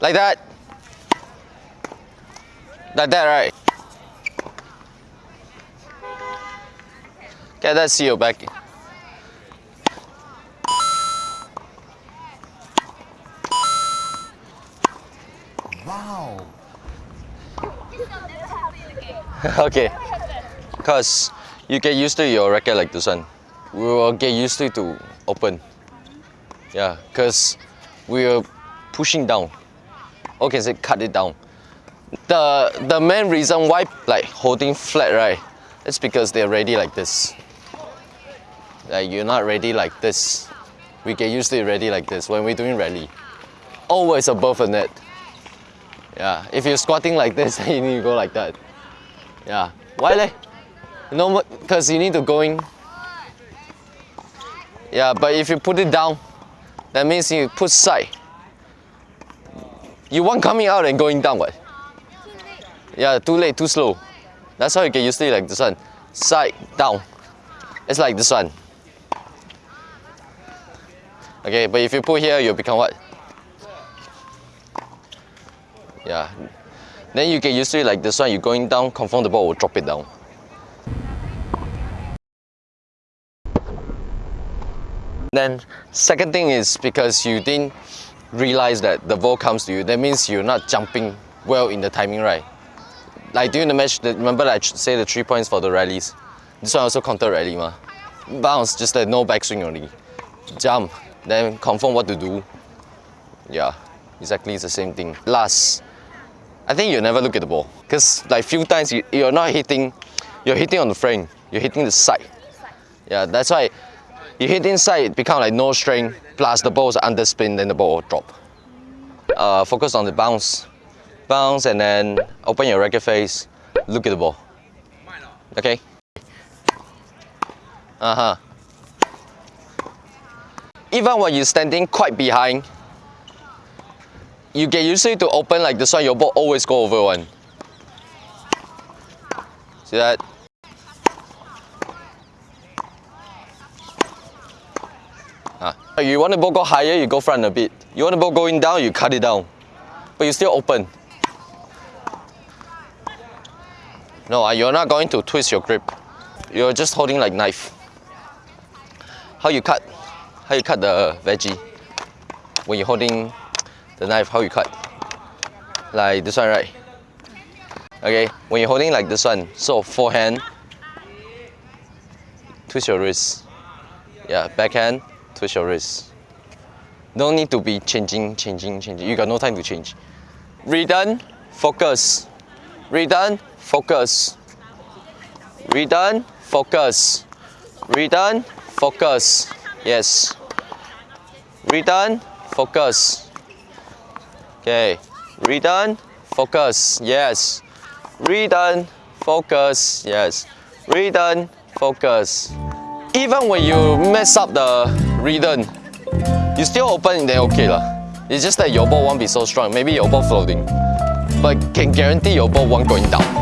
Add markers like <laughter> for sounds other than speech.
Like that. Like that, right? <laughs> Okay, that's you back. Wow. okay. Because you get used to your racket like this one. We will get used to to open. Yeah, because we are pushing down. Okay, say cut it down. The the main reason why like holding flat, right? It's because they're ready like this. Like you're not ready like this. We get used to it ready like this when we're doing rally. Always above the net. Yeah, if you're squatting like this, <laughs> you need to go like that. Yeah, why leh? No, because you need to go in. Yeah, but if you put it down, that means you put side. You want coming out and going down, what? Yeah, too late, too slow. That's how you get used to it like this one. Side, down. It's like this one. Okay, but if you put here, you'll become what? Yeah. Then you get used to it like this one, you're going down, confirm the ball will drop it down. Then second thing is because you didn't realize that the ball comes to you, that means you're not jumping well in the timing right. Like during the match, remember I say the three points for the rallies. This one also counter rally ma. Bounce, just a no backswing only. Jump, then confirm what to do. Yeah, exactly it's the same thing. Last, I think you never look at the ball. Because like few times you, you're not hitting, you're hitting on the frame, you're hitting the side. Yeah, that's why you hit inside, it become like no string, plus the ball's under spin, then the ball will drop. Uh, focus on the bounce. Bounce and then open your racket face, look at the ball. Okay? Uh-huh. Even when you're standing quite behind, you get used to open like this one, your ball always go over one. See that? Ah. You want the ball go higher, you go front a bit. You want the ball going down, you cut it down. But you still open. No, ah, you're not going to twist your grip. You're just holding like knife. How you cut? How you cut the veggie? When you're holding the knife, how you cut? Like this one, right? Okay, when you're holding like this one, so forehand, twist your wrist. Yeah, backhand, twist your wrist. No need to be changing, changing, changing. You got no time to change. Redone, focus. Redone, focus. Redone, focus. Redone, focus. Yes. Redone, focus. Okay. Redone, focus. Yes. Redone, focus. Yes. Redone, focus. Even when you mess up the rhythm, you still open then okay lah. It's just that your ball won't be so strong. Maybe your ball floating. But can guarantee your ball won't going down.